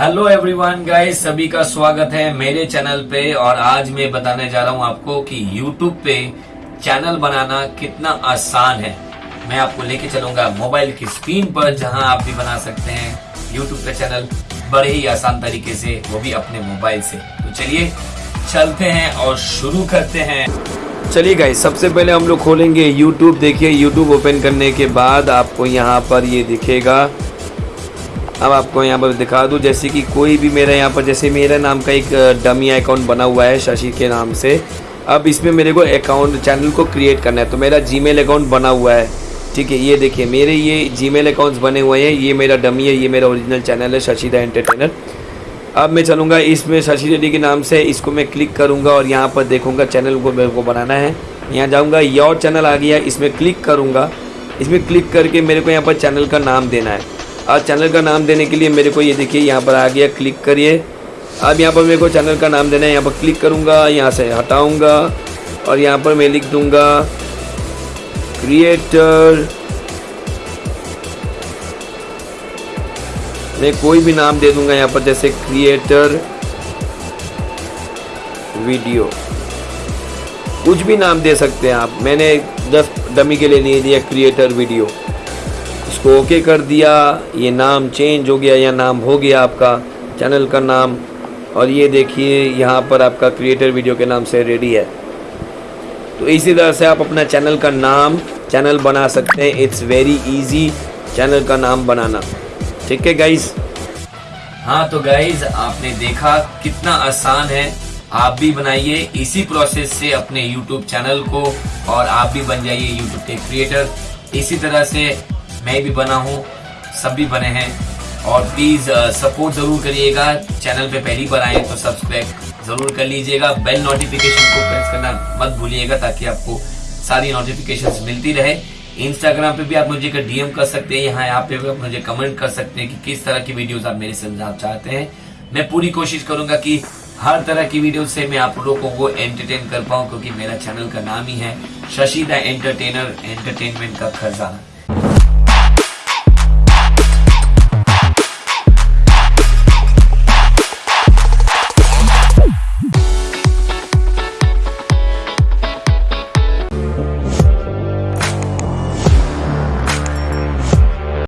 Hello everyone guys सभी का स्वागत है मेरे चैनल पे और आज मैं बताने जा रहा हूँ आपको कि यूट्यूब पे चैनल बनाना कितना आसान है। मैं आपको लेके चलूँगा मोबाइल की स्क्रीन पर, जहाँ आप भी बना सकते हैं यूट्यूब पे चैनल बड़े ही आसान तरीके से, वो भी अपने मोबाइल से। तो चलिए, चलते हैं और शुरू करते हैं। चलिए गाइस सबसे पहले हम लोग खोलेंगे यूट्यूब देखिए यूट्यूब ओपन करने के बाद आपको यहाँ पर ये दिखेगा। अब आपको यहाँ पर दिखा दूँ, जैसे कि कोई भी मेरा यहाँ पर, जैसे मेरा नाम का एक डमी अकाउंट बना हुआ है शशि के नाम से। अब इसमें मेरे को अकाउंट चैनल को क्रिएट करना है तो मेरा जीमेल अकाउंट बना हुआ है। ठीक है, ये देखिए, मेरे ये जीमेल अकाउंट्स बने हुए हैं, ये मेरा डमी है, ये मेरा ओरिजिनल चैनल है शशि द एंटरटेनर अब मैं चलूँगा इसमें शशि रेड्डी के नाम से, इसको मैं क्लिक करूँगा और यहाँ पर देखूँगा चैनल को मेरे को बनाना है। यहाँ जाऊँगा योर चैनल आ गया, इसमें क्लिक करूँगा। इसमें क्लिक करके मेरे को यहाँ पर चैनल का नाम देना है। और चैनल का नाम देने के लिए मेरे को ये देखिए, यहाँ पर आ गया, क्लिक करिए। अब यहाँ पर मेरे को चैनल का नाम देना है, यहाँ पर क्लिक करूँगा, यहाँ से हटाऊँगा और यहाँ पर मैं लिख दूँगा क्रिएटर मैं कोई भी नाम दे दूँगा यहाँ पर, जैसे क्रिएटर वीडियो कुछ भी नाम दे सकते हैं आप। मैंने दस डमी के लिए नहीं दिया क्रिएटर वीडियो इसको ओके कर दिया, ये नाम चेंज हो गया, या नाम हो गया आपका चैनल का नाम। और ये देखिए, यहाँ पर आपका क्रिएटर वीडियो के नाम से रेडी है। तो इसी तरह से आप अपना चैनल का नाम, चैनल बना सकते हैं। इट्स वेरी इजी चैनल का नाम बनाना। ठीक है गाइज़ हाँ तो गाइज़ आपने देखा कितना आसान है। आप भी बनाइए इसी प्रोसेस से अपने YouTube चैनल को, और आप भी बन जाइए YouTube के क्रिएटर इसी तरह से मैं भी बना हूँ, सब भी बने हैं। और प्लीज़ सपोर्ट ज़रूर करिएगा। चैनल पे पहली बार आए तो सब्सक्राइब ज़रूर कर लीजिएगा। बेल नोटिफिकेशन को प्रेस करना मत भूलिएगा ताकि आपको सारी नोटिफिकेशंस मिलती रहे। इंस्टाग्राम पे भी आप मुझे डीएम कर सकते हैं। यहाँ यहाँ पे भी आप मुझे कमेंट कर सकते हैं कि किस तरह की वीडियोस आप मेरे से चाहते हैं। मैं पूरी कोशिश करूँगा कि हर तरह की वीडियो से मैं आप लोगों को एंटरटेन कर पाऊँ, क्योंकि मेरा चैनल का नाम ही है शशि द एंटरटेनर एंटरटेनमेंट का खजाना।